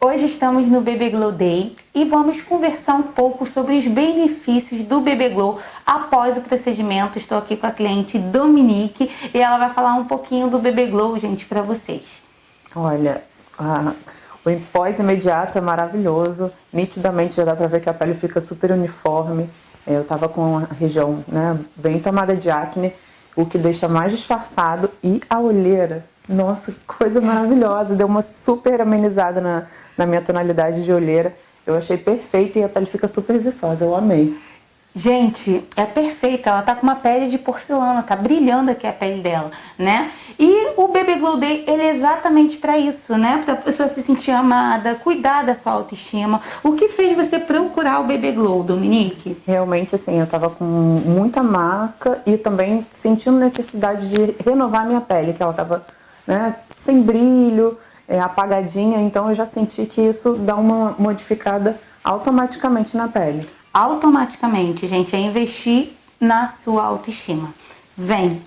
Hoje estamos no Bebê Glow Day e vamos conversar um pouco sobre os benefícios do Bebê Glow após o procedimento. Estou aqui com a cliente Dominique e ela vai falar um pouquinho do Bebê Glow, gente, para vocês. Olha, a, o pós imediato é maravilhoso, nitidamente já dá para ver que a pele fica super uniforme. É, eu estava com a região né, bem tomada de acne, o que deixa mais disfarçado e a olheira nossa, que coisa maravilhosa. Deu uma super amenizada na, na minha tonalidade de olheira. Eu achei perfeito e a pele fica super viçosa. Eu amei. Gente, é perfeita, ela tá com uma pele de porcelana, tá brilhando aqui a pele dela, né? E o Baby Glow Day, ele é exatamente para isso, né? Pra pessoa se sentir amada, cuidar da sua autoestima. O que fez você procurar o Baby Glow, Dominique? Realmente, assim, eu tava com muita marca e também sentindo necessidade de renovar minha pele, que ela tava né, sem brilho, é, apagadinha, então eu já senti que isso dá uma modificada automaticamente na pele. Automaticamente, gente, é investir na sua autoestima. Vem!